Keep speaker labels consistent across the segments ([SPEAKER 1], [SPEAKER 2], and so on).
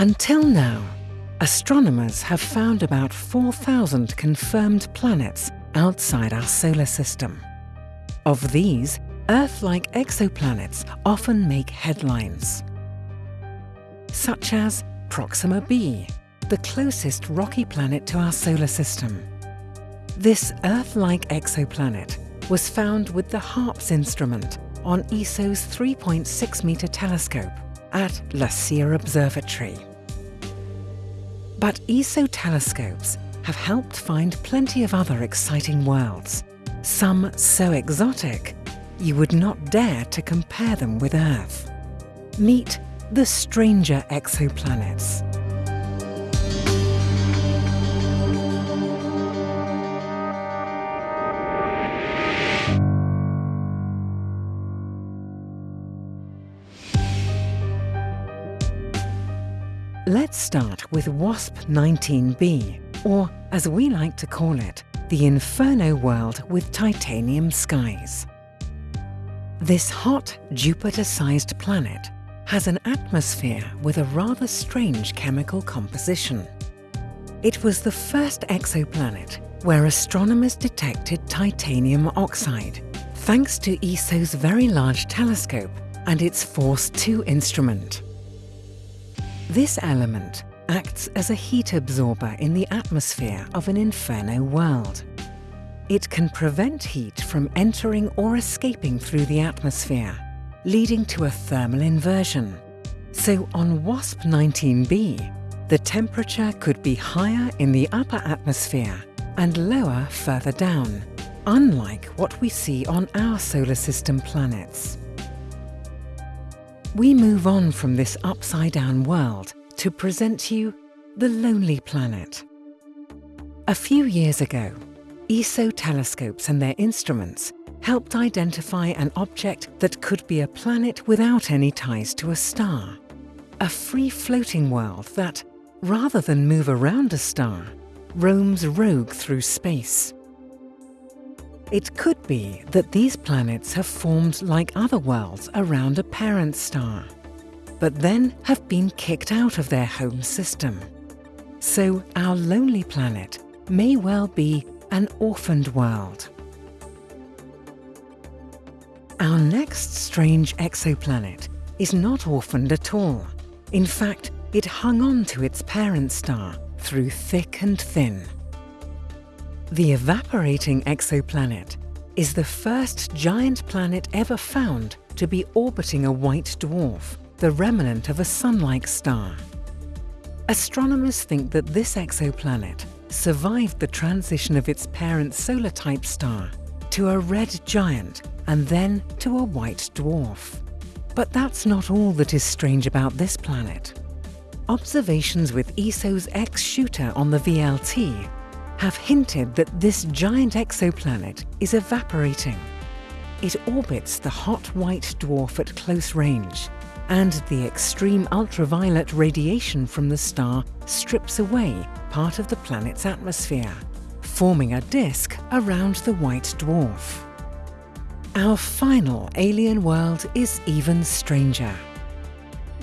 [SPEAKER 1] Until now, astronomers have found about 4,000 confirmed planets outside our solar system. Of these, Earth-like exoplanets often make headlines, such as Proxima b, the closest rocky planet to our solar system. This Earth-like exoplanet was found with the HARPS instrument on ESO's 3.6 metre telescope at La Silla Observatory. But ESO telescopes have helped find plenty of other exciting worlds, some so exotic you would not dare to compare them with Earth. Meet the stranger exoplanets. Let's start with WASP 19b, or as we like to call it, the Inferno world with titanium skies. This hot, Jupiter-sized planet has an atmosphere with a rather strange chemical composition. It was the first exoplanet where astronomers detected titanium oxide, thanks to ESO's Very Large Telescope and its FORS2 instrument. This element acts as a heat absorber in the atmosphere of an inferno world. It can prevent heat from entering or escaping through the atmosphere, leading to a thermal inversion. So on WASP-19b, the temperature could be higher in the upper atmosphere and lower further down, unlike what we see on our solar system planets. We move on from this upside-down world to present you the Lonely Planet. A few years ago, ESO telescopes and their instruments helped identify an object that could be a planet without any ties to a star. A free-floating world that, rather than move around a star, roams rogue through space. It could be that these planets have formed like other worlds around a parent star, but then have been kicked out of their home system. So our lonely planet may well be an orphaned world. Our next strange exoplanet is not orphaned at all. In fact, it hung on to its parent star through thick and thin. The evaporating exoplanet is the first giant planet ever found to be orbiting a white dwarf, the remnant of a sun-like star. Astronomers think that this exoplanet survived the transition of its parent solar-type star to a red giant and then to a white dwarf. But that's not all that is strange about this planet. Observations with ESO's X-Shooter on the VLT have hinted that this giant exoplanet is evaporating. It orbits the hot white dwarf at close range, and the extreme ultraviolet radiation from the star strips away part of the planet's atmosphere, forming a disk around the white dwarf. Our final alien world is even stranger.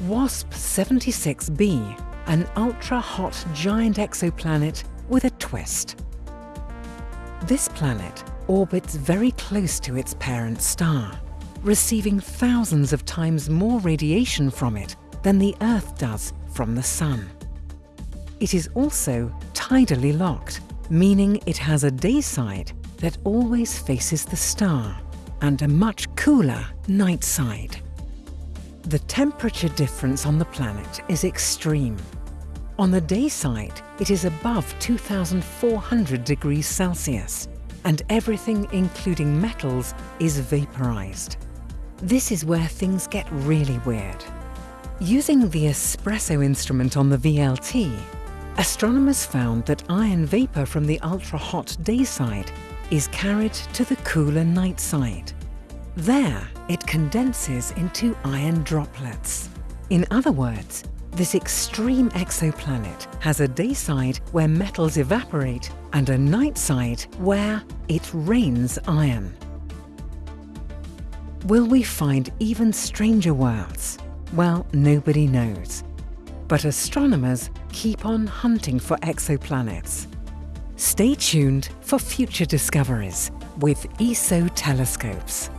[SPEAKER 1] WASP-76b, an ultra-hot giant exoplanet with a twist. This planet orbits very close to its parent star, receiving thousands of times more radiation from it than the Earth does from the Sun. It is also tidally locked, meaning it has a day side that always faces the star and a much cooler night side. The temperature difference on the planet is extreme. On the day side, it is above 2,400 degrees Celsius, and everything including metals is vaporized. This is where things get really weird. Using the ESPRESSO instrument on the VLT, astronomers found that iron vapor from the ultra-hot day side is carried to the cooler night side. There, it condenses into iron droplets. In other words, this extreme exoplanet has a day side where metals evaporate and a night side where it rains iron. Will we find even stranger worlds? Well, nobody knows. But astronomers keep on hunting for exoplanets. Stay tuned for future discoveries with ESO telescopes.